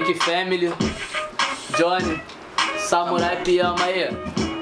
Frank Family, Johnny, Samurai Piama aí.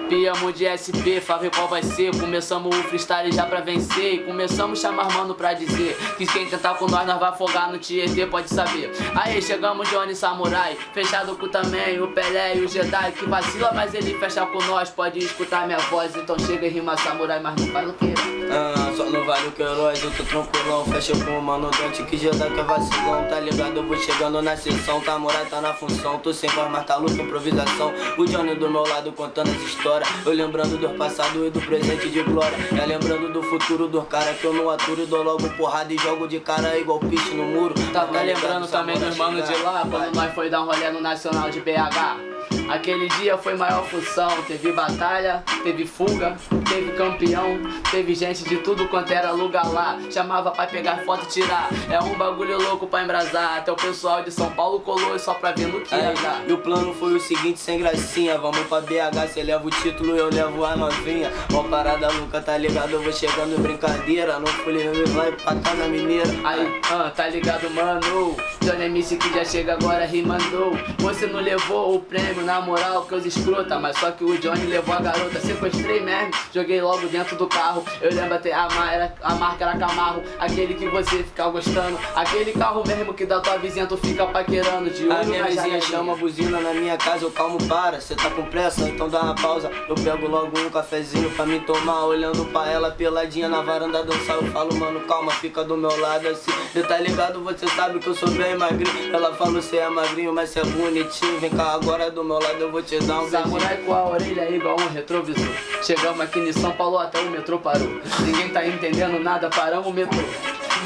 Piamo de SP, Fábio qual vai ser Começamos o freestyle já pra vencer E começamos chamar mano pra dizer Que quem tentar com nós, nós vai afogar no Tietê, pode saber Aí chegamos Johnny Samurai Fechado com também o Pelé e o Jedi Que vacila, mas ele fecha com nós Pode escutar minha voz, então chega e rima Samurai Mas não faz o que? Ah, só não vale o que heróis, eu tô tranquilão Fecha com o mano Dante que Jedi que é vacilão Tá ligado, eu vou chegando na sessão Samurai tá na função, tô sem voz, mas tá louco improvisação. O Johnny do meu lado contando as histórias eu lembrando do passado e do presente de glória. É lembrando do futuro do cara que eu não aturo E dou logo porrada e jogo de cara igual piche no muro. Tá, tá lembrando também dos manos de lá Quando nós foi dar um rolê no Nacional de BH Aquele dia foi maior função, teve batalha, teve fuga, teve campeão, teve gente de tudo quanto era lugar lá. Chamava pra pegar foto e tirar. É um bagulho louco pra embrasar. Até o pessoal de São Paulo colou só pra ver no que ia dar. E o plano foi o seguinte, sem gracinha. Vamos pra BH, cê leva o título, eu levo a novinha. Ó parada louca, tá ligado? Eu vou chegando brincadeira. Não fui vai pra casa mineira. Aí, ah, tá ligado, mano? Johnny MC que já chega agora rimando. Você não levou o prêmio na moral que os escrota Mas só que o Johnny levou a garota Sequestrei mesmo, joguei logo dentro do carro. Eu lembro até a, mar a marca era Camarro Aquele que você fica gostando Aquele carro mesmo que da tua vizinha tu fica paquerando De olho a minha vizinha chama a buzina na minha casa Eu calmo para, cê tá com pressa, então dá uma pausa. Eu pego logo um cafezinho pra me tomar Olhando pra ela peladinha na varanda dançar. Eu falo, mano, calma, fica do meu lado assim. Cê tá ligado, você sabe que eu sou bem magrinho. Ela fala, cê é magrinho, mas cê é bonitinho. Vem cá agora do meu lado, eu vou te dar um Samurai com a orelha igual um retrovisor. Chegamos aqui em São Paulo até o metrô parou. Ninguém tá entendendo nada, paramos o metrô.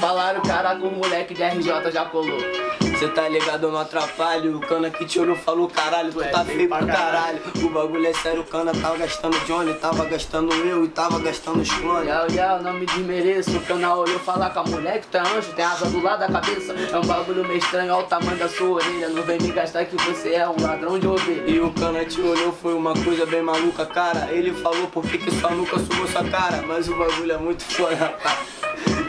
Falaram, caraca, o moleque de RJ já colou Cê tá ligado, eu não atrapalho. O cana que te olhou falou caralho, tu é tá feio pra caralho. O bagulho é sério, o cana tava gastando Johnny, tava gastando eu e tava gastando os clones. Yau, yau, não me desmereço. O cana olhou falar com a mulher que tu é anjo, tem asa do lado da cabeça. É um bagulho meio estranho, olha o tamanho da sua orelha. Não vem me gastar que você é um ladrão de ovelha. E o cana te olhou, foi uma coisa bem maluca, cara. Ele falou por que, que sua nuca sumou sua cara, mas o bagulho é muito foda,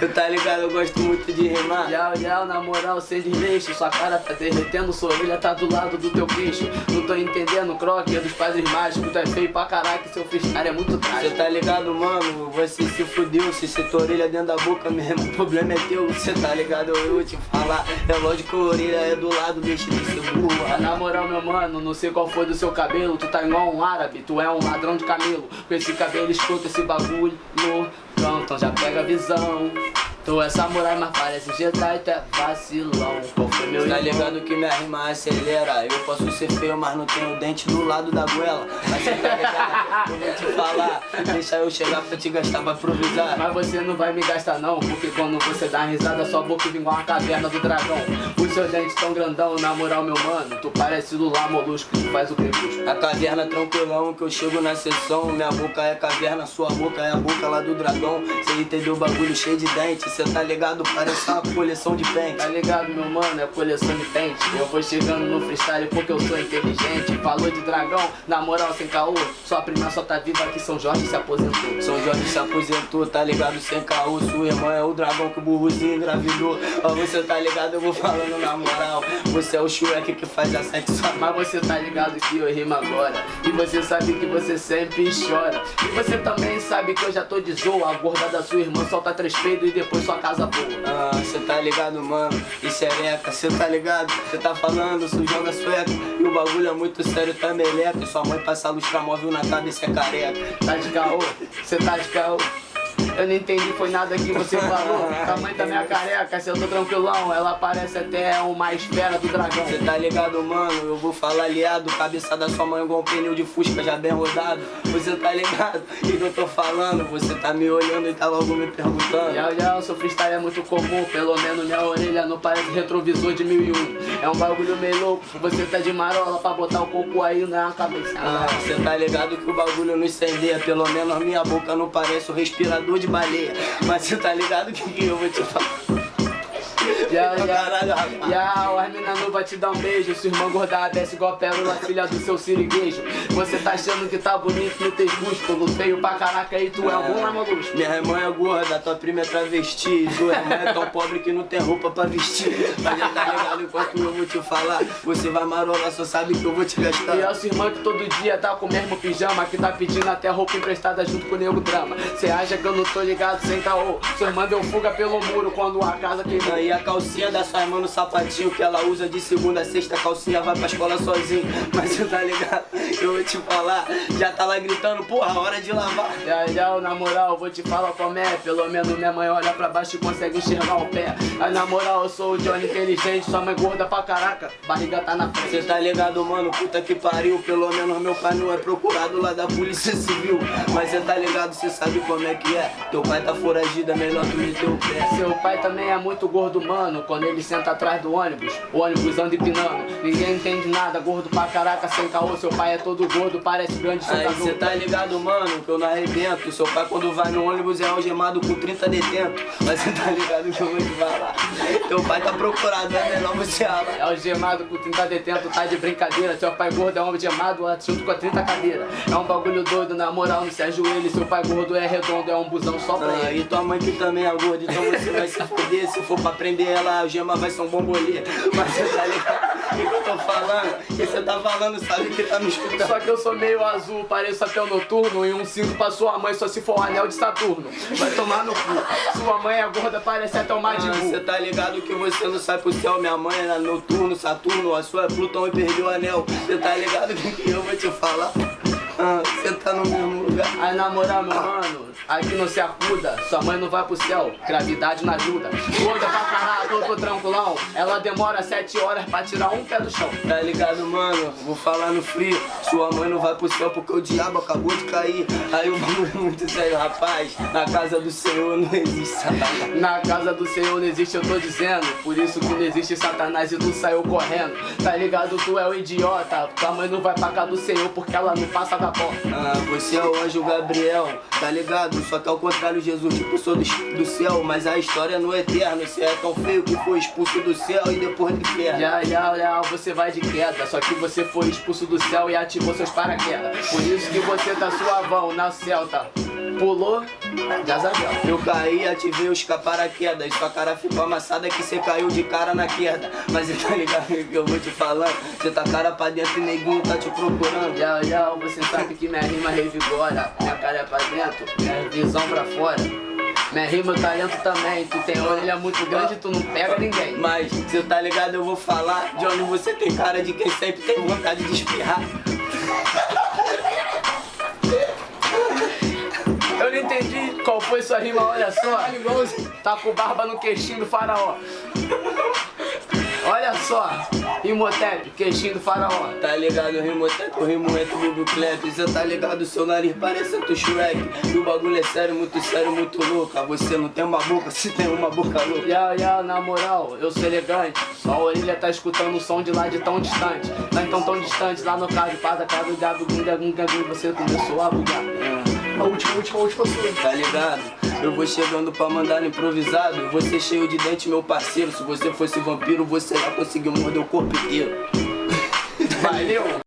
Tu tá ligado, eu gosto muito de rimar. Yau, yau, na moral, sem desleixo. Sua cara tá derretendo, sua orelha tá do lado do teu queixo. Não tô entendendo, croque é dos padres mágicos. Tu é feio pra caraca, seu freestyle é muito trágico. Cê tá ligado, mano? Você se fudeu. Se cê tua orelha dentro da boca mesmo, o problema é teu. Cê tá ligado? Eu vou te falar. É lógico que a orelha é do lado, deixa de ser burro. Na moral, meu mano, não sei qual foi do seu cabelo. Tu tá igual um árabe, tu é um ladrão de camelo. Com esse cabelo, escuta esse bagulho. Então já pega a visão. Tu é samurai, mas parece Jedi, tu é vacilão. Qual foi meu Tá ligado que minha rima acelera. Eu posso ser feio, mas não tenho dente do lado da goela. Mas cê tá ligado, eu vou te falar. Deixa eu chegar pra te gastar pra improvisar. Mas você não vai me gastar não, porque quando você dá risada, sua boca igual uma caverna do dragão. Os seus dentes tão grandão, na moral, meu mano. Tu parece Lula Molusco, tu faz o crepúsculo. A caverna tranquilão, que eu chego na sessão. Minha boca é caverna, sua boca é a boca lá do dragão. Cê entendeu o bagulho cheio de dentes cê tá ligado? Parece uma coleção de pente. Tá ligado, meu mano? É coleção de pente. Eu vou chegando no freestyle porque eu sou inteligente. Falou de dragão, na moral, sem caô. Sua prima só tá viva aqui, São Jorge se aposentou. São Jorge se aposentou, tá ligado? Sem caô. Sua irmã é o dragão que o burrozinho engravidou. Ó, você tá ligado? Eu vou falando na moral. Você é o Shrek que faz a sexo. Mas você tá ligado que eu rimo agora. E você sabe que você sempre chora. E você também sabe que eu já tô de zoa. A gorda da sua irmã solta três peidos e depois sua casa boa. Ah, cê tá ligado, mano? Isso é eca, cê tá ligado? Cê tá falando, sujando a sueca. E o bagulho é muito sério, tá meleca. Sua mãe passa lustramóvel na cabeça é careca. Tá de caô? Cê tá de caô? Eu não entendi, foi nada que você falou. Tamanho da minha careca, se eu tô tranquilão, ela parece até uma esfera do dragão. Cê tá ligado, mano? Eu vou falar aliado, cabeça da sua mãe igual um pneu de fusca já bem rodado. Você tá ligado? O que eu tô falando? Você tá me olhando e tá logo me perguntando. Já, já, o seu freestyle é muito comum, pelo menos minha orelha não parece retrovisor de 1001. É um bagulho meio louco, você tá de marola pra botar o coco aí na cabeça. Ah, cê tá ligado que o bagulho não incendeia, pelo menos minha boca não parece o respirador de baleia. Mas você tá ligado que, que eu vou te falar? Ya, ya, ya, o Armina não vai te dar um beijo Sua irmã gorda desce igual a pérola, filha do seu siriguejo Você tá achando que tá bonito no teu músculo Feio pra caraca e tu é, é algum maluco Minha irmã é gorda, tua prima é travesti Tua irmã é tão pobre que não tem roupa pra vestir Mas já tá ligado enquanto eu vou te falar. Você vai marolar, só sabe que eu vou te gastar. E é sua irmã que todo dia tá com o mesmo pijama, que tá pedindo até roupa emprestada junto com o nego drama. Cê acha que eu não tô ligado sem caô? Sua irmã deu fuga pelo muro quando a casa queimou. E a calcinha da sua irmã no sapatinho que ela usa de segunda a sexta, calcinha vai pra escola sozinho. Mas você tá ligado? Eu vou te falar, já tá lá gritando, porra, hora de lavar. Já, já, na moral, vou te falar como é. Pelo menos minha mãe olha pra baixo e consegue enxergar o pé. Aí na moral, eu sou o Johnny inteligente, sua mãe gorda pra caraca, barriga tá na frente. Cê tá ligado, mano? Puta que pariu. Pelo menos meu pai não é procurado lá da polícia civil. Mas cê tá ligado, cê sabe como é que é. Teu pai tá foragido, é melhor tu meter o pé. Seu pai também é muito gordo, mano. Quando ele senta atrás do ônibus, o ônibus anda empinando. Ninguém entende nada, gordo pra caraca, sem caô. Seu pai é todo gordo, parece grande Aí cê tá ligado, mano, que eu não arrebento. Seu pai quando vai no ônibus é algemado com 30 detentos. Mas cê tá ligado que eu vou te falar. Teu pai tá procurado, é melhor você falar. É o gemado com 30 detento, tá de brincadeira. Seu pai gordo é um gemado junto com a 30 cadeiras. É um bagulho doido, na moral, não se ajoelhe. Seu pai gordo é redondo, é um busão só pra Ah, ele. e tua mãe que também é gorda, então você vai se foder. Se for pra prender ela, a gema vai ser um bombolê. Mas você tá ligado? O que eu tô falando? O que você tá falando, sabe que tá me escutando. Só que eu sou meio azul, pareço até o noturno. E um cinto pra sua mãe só se for o anel de Saturno. Vai tomar no cu. Sua mãe é gorda, parece até o Ah, Majin Você tá ligado que você não sai pro céu, minha mãe era noturno, Saturno, a sua é Plutão e perdeu o anel. Você tá ligado que que eu vou te falar? Você tá no mesmo lugar. Aí na moral, meu mano, aqui não se acuda, sua mãe não vai pro céu, gravidade não ajuda. Gorda pra caralho, eu tô tranquilão, ela demora sete horas pra tirar um pé do chão. Tá ligado, mano? Vou falar no frio. Sua mãe não vai pro céu porque o diabo acabou de cair. Aí o bagulho é muito sério, rapaz. Na casa do Senhor não existe satanás. Na casa do Senhor não existe, eu tô dizendo. Por isso que não existe Satanás e tu saiu correndo. Tá ligado? Tu é o idiota. Tua mãe não vai pra casa do Senhor porque ela não passa da porta. Ah, você é o anjo Gabriel, tá ligado? Só que ao contrário, Jesus te expulsou do, do céu. Mas a história não é eterna. Você é tão feio que foi expulso do céu e depois do inferno. Já, já, já, você vai de queda. Só que você foi expulso do céu e ativou seus paraquedas. Por isso que você tá suavão na Celta. Pulou, já zagueu. Eu caí, ativei os paraquedas. Sua cara ficou amassada que você caiu de cara na queda. Mas você tá ligado que eu vou te falando? Você tá cara pra dentro e neguinho tá te procurando. Já, já, você sabe que minha rima revigora. Minha cara é pra dentro, minha visão pra fora. Minha rima, talento também. Tu tem orelha muito grande, tu não pega ninguém. Mas você tá ligado, eu vou falar. Johnny, você tem cara de quem sempre tem vontade de espirrar. Eu não entendi qual foi sua rima, olha só. Tá com barba no queixinho do faraó. Olha só, Imhotep, queixinho do faraó. Tá ligado, rimo até que eu rimo entre o do Clep. Você tá ligado, seu nariz parece do Shrek. E o bagulho é sério, muito sério, muito louco. Você não tem uma boca, você tem uma boca louca. Ya, ya, na moral, eu sou elegante. Só a orelha tá escutando o som de lá de tão distante. Não é tão tão distante, lá no carro paz, cara do diabo, gunga, gunga, gunga, você começou a bugar. A última, última, última sua. Tá ligado? Eu vou chegando pra mandar no improvisado. Você cheio de dente, meu parceiro. Se você fosse vampiro, você lá conseguiu morder o corpo inteiro. Valeu!